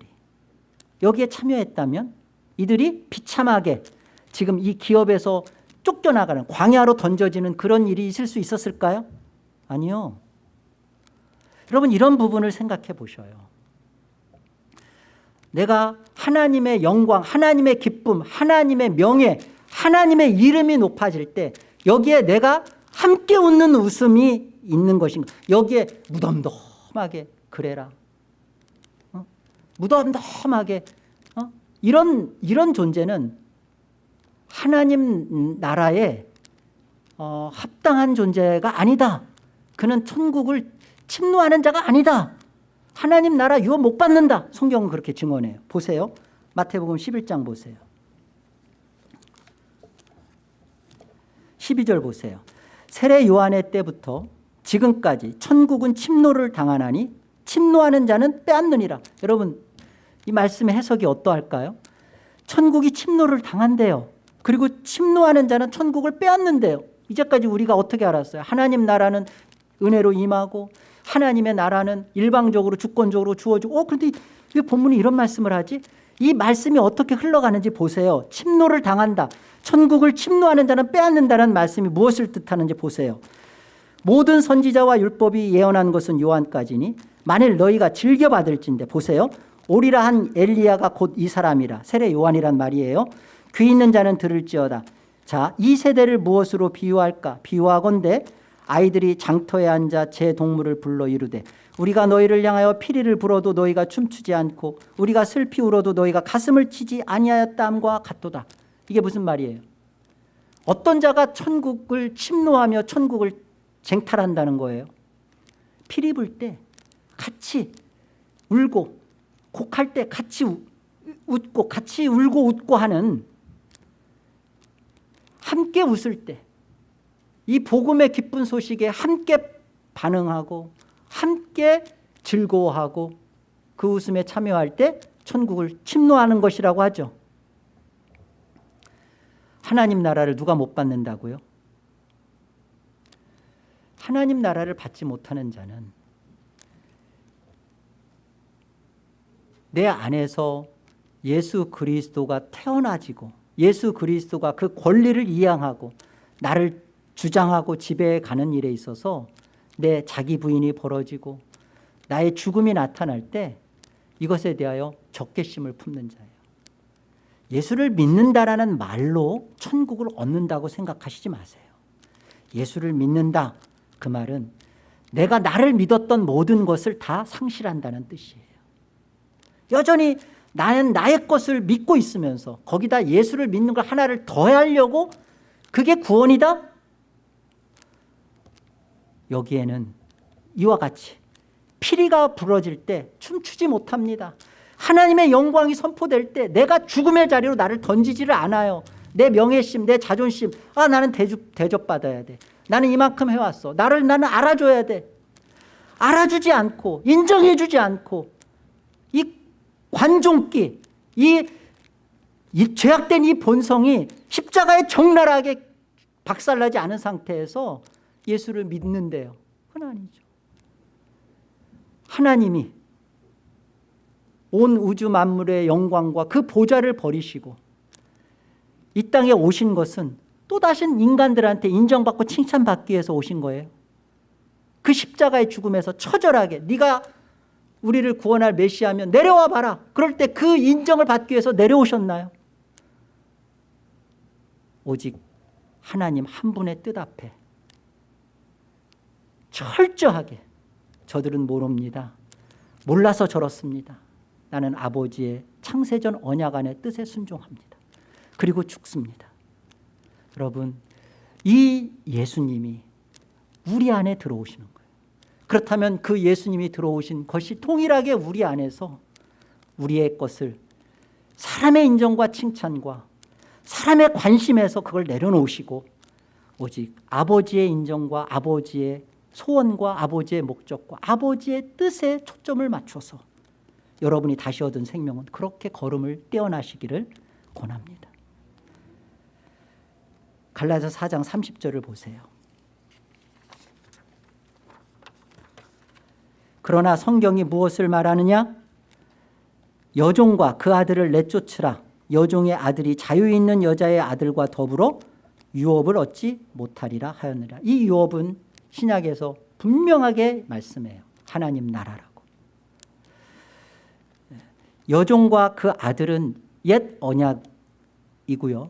여기에 참여했다면 이들이 비참하게 지금 이 기업에서 쫓겨나가는 광야로 던져지는 그런 일이 있을 수 있었을까요? 아니요. 여러분 이런 부분을 생각해 보셔요. 내가 하나님의 영광, 하나님의 기쁨, 하나님의 명예, 하나님의 이름이 높아질 때 여기에 내가 함께 웃는 웃음이 있는 것인가 여기에 무덤덤하게 그래라. 어? 무덤덤하게 어? 이런 이런 존재는 하나님 나라에 어, 합당한 존재가 아니다. 그는 천국을 침노하는 자가 아니다. 하나님 나라 유업 못 받는다. 성경은 그렇게 증언해요. 보세요. 마태복음 11장 보세요. 12절 보세요. 세례 요한의 때부터 지금까지 천국은 침노를 당하나니 침노하는 자는 빼앗느니라. 여러분 이 말씀의 해석이 어떠할까요? 천국이 침노를 당한대요. 그리고 침노하는 자는 천국을 빼앗는데요. 이제까지 우리가 어떻게 알았어요? 하나님 나라는 은혜로 임하고 하나님의 나라는 일방적으로 주권적으로 주어지고. 어 그런데 왜 본문이 이런 말씀을 하지? 이 말씀이 어떻게 흘러가는지 보세요. 침노를 당한다. 천국을 침노하는 자는 빼앗는다는 말씀이 무엇을 뜻하는지 보세요 모든 선지자와 율법이 예언한 것은 요한까지니 만일 너희가 즐겨받을진데 보세요. 오리라 한 엘리야가 곧 이 사람이라. 세례 요한이란 말이에요. 귀 있는 자는 들을지어다. 자 이 세대를 무엇으로 비유할까? 비유하건대 아이들이 장터에 앉아 제 동물을 불러 이르되 우리가 너희를 향하여 피리를 불어도 너희가 춤추지 않고 우리가 슬피 울어도 너희가 가슴을 치지 아니하였다함과 같도다. 이게 무슨 말이에요? 어떤 자가 천국을 침노하며 천국을 쟁탈한다는 거예요 피리 불 때 같이 울고 곡할 때 같이 웃고 같이 울고 웃고 하는 함께 웃을 때 이 복음의 기쁜 소식에 함께 반응하고 함께 즐거워하고 그 웃음에 참여할 때 천국을 침노하는 것이라고 하죠 하나님 나라를 누가 못 받는다고요? 하나님 나라를 받지 못하는 자는 내 안에서 예수 그리스도가 태어나지고 예수 그리스도가 그 권리를 이양하고 나를 주장하고 지배해 가는 일에 있어서 내 자기 부인이 벌어지고 나의 죽음이 나타날 때 이것에 대하여 적개심을 품는 자예요. 예수를 믿는다라는 말로 천국을 얻는다고 생각하시지 마세요. 예수를 믿는다 그 말은 내가 나를 믿었던 모든 것을 다 상실한다는 뜻이에요. 여전히 나는 나의 것을 믿고 있으면서 거기다 예수를 믿는 걸 하나를 더하려고 그게 구원이다? 여기에는 이와 같이 피리가 부러질 때 춤추지 못합니다. 하나님의 영광이 선포될 때 내가 죽음의 자리로 나를 던지지를 않아요. 내 명예심, 내 자존심, 아 나는 대접, 대접받아야 돼. 나는 이만큼 해왔어. 나를 나는 알아줘야 돼. 알아주지 않고 인정해주지 않고 이 관종기, 이, 이 죄악된 이 본성이 십자가에 적나라하게 박살나지 않은 상태에서 예수를 믿는데요. 그건 아니죠. 하나님이 온 우주 만물의 영광과 그 보좌를 버리시고 이 땅에 오신 것은 또다시 인간들한테 인정받고 칭찬받기 위해서 오신 거예요. 그 십자가의 죽음에서 처절하게 네가 우리를 구원할 메시아면 내려와 봐라. 그럴 때 그 인정을 받기 위해서 내려오셨나요? 오직 하나님 한 분의 뜻 앞에 철저하게 저들은 모릅니다. 몰라서 저렇습니다. 나는 아버지의 창세전 언약 안의 뜻에 순종합니다. 그리고 죽습니다. 여러분 이 예수님이 우리 안에 들어오시는 거예요. 그렇다면 그 예수님이 들어오신 것이 동일하게 우리 안에서 우리의 것을 사람의 인정과 칭찬과 사람의 관심에서 그걸 내려놓으시고 오직 아버지의 인정과 아버지의 소원과 아버지의 목적과 아버지의 뜻에 초점을 맞춰서 여러분이 다시 얻은 생명은 그렇게 걸음을 떼어나시기를 권합니다. 갈라서 4장 30절을 보세요. 그러나 성경이 무엇을 말하느냐? 여종과 그 아들을 내쫓으라. 여종의 아들이 자유 있는 여자의 아들과 더불어 유업을 얻지 못하리라 하였느라. 이 유업은 신약에서 분명하게 말씀해요. 하나님 나라라고. 여종과 그 아들은 옛 언약이고요.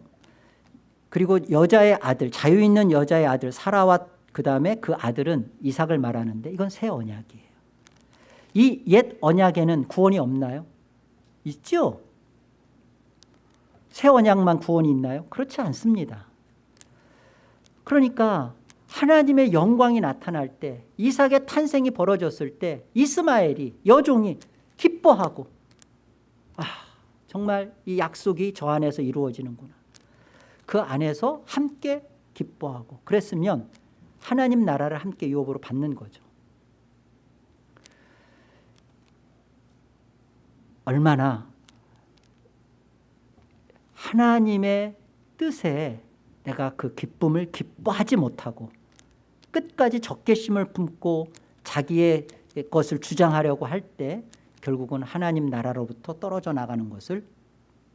그리고 여자의 아들, 자유 있는 여자의 아들 사라와 그 다음에 그 아들은 이삭을 말하는데 이건 새 언약이에요. 이 옛 언약에는 구원이 없나요? 있죠? 새 언약만 구원이 있나요? 그렇지 않습니다. 그러니까 하나님의 영광이 나타날 때 이삭의 탄생이 벌어졌을 때 이스마엘이 여종이 기뻐하고 아 정말 이 약속이 저 안에서 이루어지는구나. 그 안에서 함께 기뻐하고 그랬으면 하나님 나라를 함께 유업으로 받는 거죠. 얼마나 하나님의 뜻에 내가 그 기쁨을 기뻐하지 못하고 끝까지 적개심을 품고 자기의 것을 주장하려고 할 때 결국은 하나님 나라로부터 떨어져 나가는 것을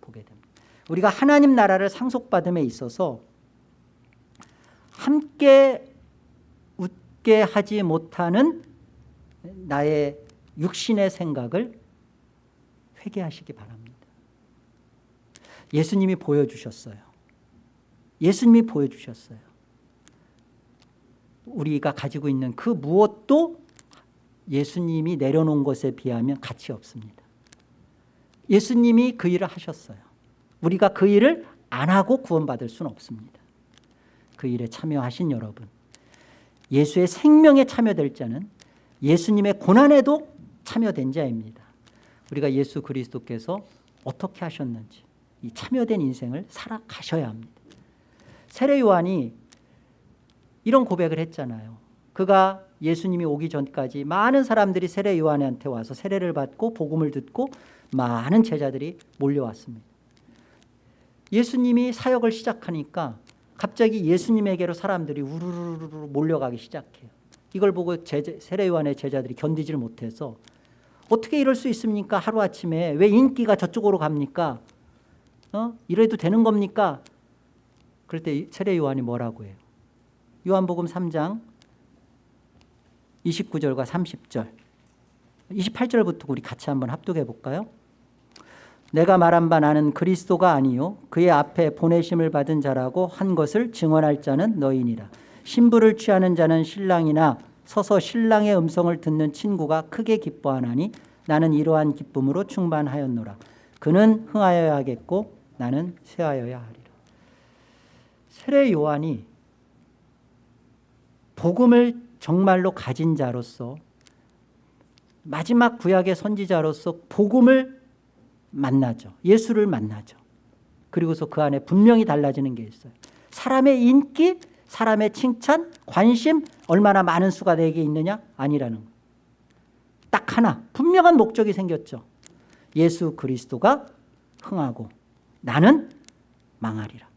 보게 됩니다. 우리가 하나님 나라를 상속받음에 있어서 함께 웃게 하지 못하는 나의 육신의 생각을 회개하시기 바랍니다. 예수님이 보여주셨어요. 예수님이 보여주셨어요. 우리가 가지고 있는 그 무엇도 예수님이 내려놓은 것에 비하면 가치 없습니다. 예수님이 그 일을 하셨어요. 우리가 그 일을 안 하고 구원받을 수는 없습니다. 그 일에 참여하신 여러분 예수의 생명에 참여될 자는 예수님의 고난에도 참여된 자입니다. 우리가 예수 그리스도께서 어떻게 하셨는지 이 참여된 인생을 살아가셔야 합니다. 세례 요한이 이런 고백을 했잖아요. 그가 예수님이 오기 전까지 많은 사람들이 세례 요한한테 와서 세례를 받고 복음을 듣고 많은 제자들이 몰려왔습니다. 예수님이 사역을 시작하니까 갑자기 예수님에게로 사람들이 우르르르 몰려가기 시작해요. 이걸 보고 제자, 세례 요한의 제자들이 견디지를 못해서 어떻게 이럴 수 있습니까? 하루아침에 왜 인기가 저쪽으로 갑니까? 어? 이래도 되는 겁니까? 그럴 때 세례 요한이 뭐라고 해요? 요한복음 3장 29절과 30절 28절부터 우리 같이 한번 합독해 볼까요? 내가 말한 바 나는 그리스도가 아니요 그의 앞에 보내심을 받은 자라고 한 것을 증언할 자는 너희니라. 신부를 취하는 자는 신랑이나 서서 신랑의 음성을 듣는 친구가 크게 기뻐하나니 나는 이러한 기쁨으로 충만하였노라. 그는 흥하여야 하겠고 나는 쇠하여야 하리라. 세례 요한이 복음을 정말로 가진 자로서 마지막 구약의 선지자로서 복음을 만나죠. 예수를 만나죠. 그리고서 그 안에 분명히 달라지는 게 있어요. 사람의 인기, 사람의 칭찬, 관심 얼마나 많은 수가 내게 있느냐? 아니라는 거. 딱 하나 분명한 목적이 생겼죠. 예수 그리스도가 흥하고 나는 망하리라.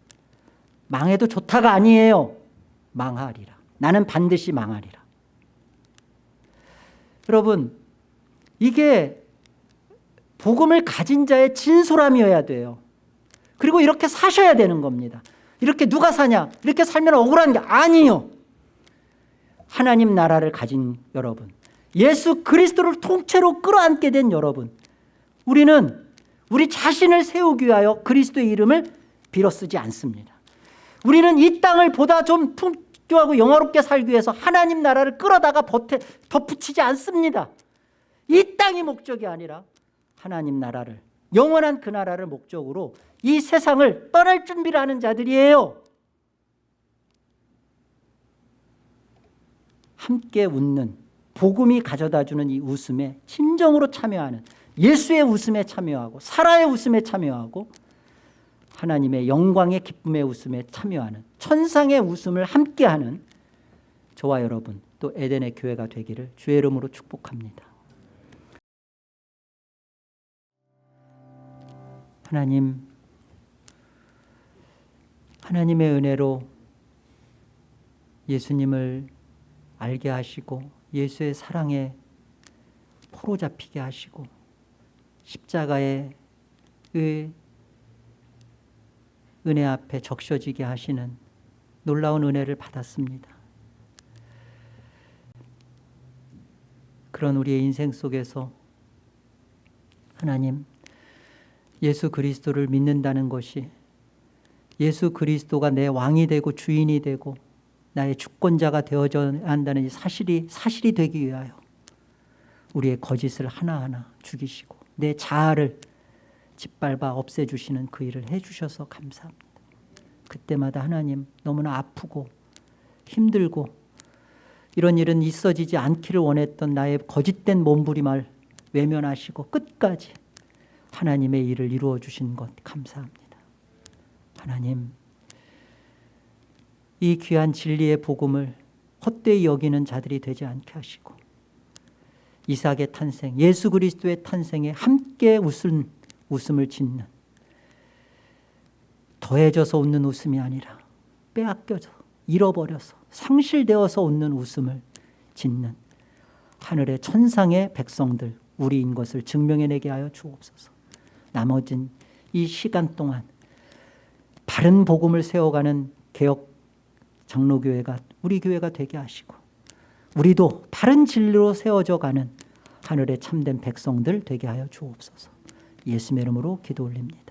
망해도 좋다가 아니에요. 망하리라. 나는 반드시 망하리라. 여러분 이게 복음을 가진 자의 진솔함이어야 돼요. 그리고 이렇게 사셔야 되는 겁니다. 이렇게 누가 사냐? 이렇게 살면 억울한 게 아니요. 하나님 나라를 가진 여러분, 예수 그리스도를 통째로 끌어안게 된 여러분, 우리는 우리 자신을 세우기 위하여 그리스도의 이름을 빌어 쓰지 않습니다. 우리는 이 땅을 보다 좀 풍요하고 영화롭게 살기 위해서 하나님 나라를 끌어다가 버텨, 덧붙이지 않습니다. 이 땅이 목적이 아니라 하나님 나라를 영원한 그 나라를 목적으로 이 세상을 떠날 준비를 하는 자들이에요. 함께 웃는 복음이 가져다주는 이 웃음에 진정으로 참여하는 예수의 웃음에 참여하고 사라의 웃음에 참여하고 하나님의 영광의 기쁨의 웃음에 참여하는 천상의 웃음을 함께하는 저와 여러분 또 에덴의 교회가 되기를 주의 이름으로 축복합니다. 하나님 하나님의 은혜로 예수님을 알게 하시고 예수의 사랑에 포로 잡히게 하시고 십자가의 의 은혜 앞에 적셔지게 하시는 놀라운 은혜를 받았습니다. 그런 우리의 인생 속에서 하나님 예수 그리스도를 믿는다는 것이 예수 그리스도가 내 왕이 되고 주인이 되고 나의 주권자가 되어져 한다는 이 사실이 사실이 되기 위하여 우리의 거짓을 하나하나 죽이시고 내 자아를 짓밟아 없애주시는 그 일을 해주셔서 감사합니다. 그때마다 하나님 너무나 아프고 힘들고 이런 일은 있어지지 않기를 원했던 나의 거짓된 몸부림을 외면하시고 끝까지 하나님의 일을 이루어 주신 것 감사합니다. 하나님 이 귀한 진리의 복음을 헛되이 여기는 자들이 되지 않게 하시고 이삭의 탄생, 예수 그리스도의 탄생에 함께 웃은 웃음을 짓는 더해져서 웃는 웃음이 아니라 빼앗겨서 잃어버려서 상실되어서 웃는 웃음을 짓는 하늘의 천상의 백성들 우리인 것을 증명해내게 하여 주옵소서 나머진 이 시간 동안 바른 복음을 세워가는 개혁 장로교회가 우리 교회가 되게 하시고 우리도 바른 진리로 세워져 가는 하늘의 참된 백성들 되게 하여 주옵소서 예수의 이름으로 기도 올립니다.